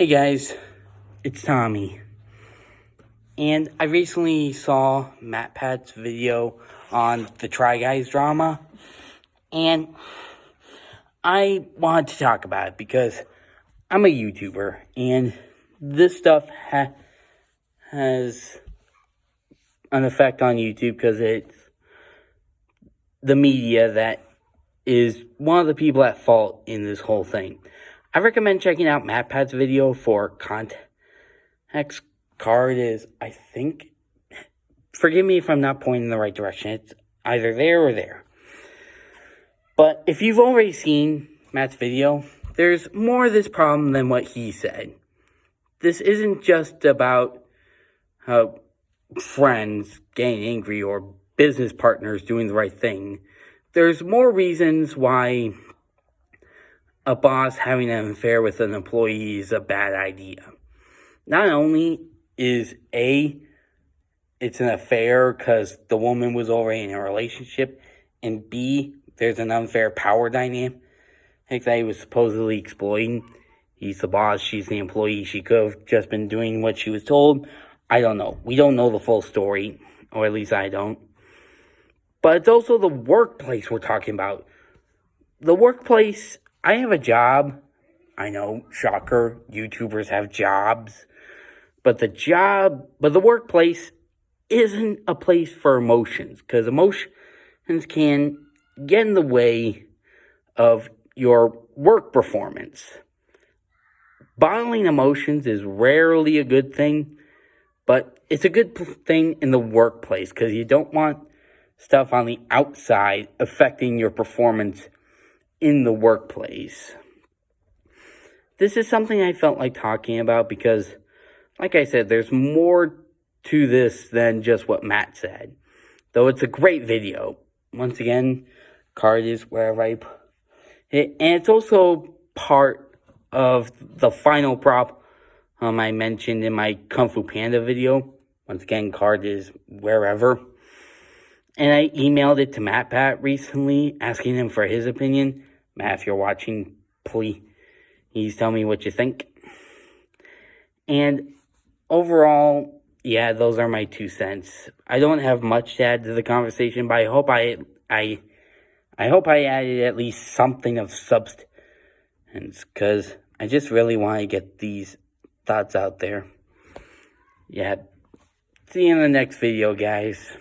Hey guys, it's Tommy. And I recently saw MatPat's video on the Try Guys drama. And I wanted to talk about it because I'm a YouTuber. And this stuff ha has an effect on YouTube because it's the media that is one of the people at fault in this whole thing. I recommend checking out MatPat's video for context card is, I think, forgive me if I'm not pointing in the right direction. It's either there or there. But if you've already seen Matt's video, there's more of this problem than what he said. This isn't just about uh, friends getting angry or business partners doing the right thing. There's more reasons why a boss having an affair with an employee is a bad idea. Not only is A, it's an affair because the woman was already in a relationship, and B, there's an unfair power dynamic that he was supposedly exploiting. He's the boss, she's the employee. She could have just been doing what she was told. I don't know. We don't know the full story, or at least I don't. But it's also the workplace we're talking about. The workplace I have a job. I know, shocker, YouTubers have jobs. But the job, but the workplace isn't a place for emotions because emotions can get in the way of your work performance. Bottling emotions is rarely a good thing, but it's a good thing in the workplace because you don't want stuff on the outside affecting your performance in the workplace. This is something I felt like talking about because, like I said, there's more to this than just what Matt said. Though it's a great video. Once again, card is wherever I put it. And it's also part of the final prop um, I mentioned in my Kung Fu Panda video. Once again, card is wherever. And I emailed it to MatPat recently, asking him for his opinion. Matt, if you're watching, please tell me what you think. And overall, yeah, those are my two cents. I don't have much to add to the conversation, but I hope I, I, I hope I added at least something of substance, because I just really want to get these thoughts out there. Yeah. See you in the next video, guys.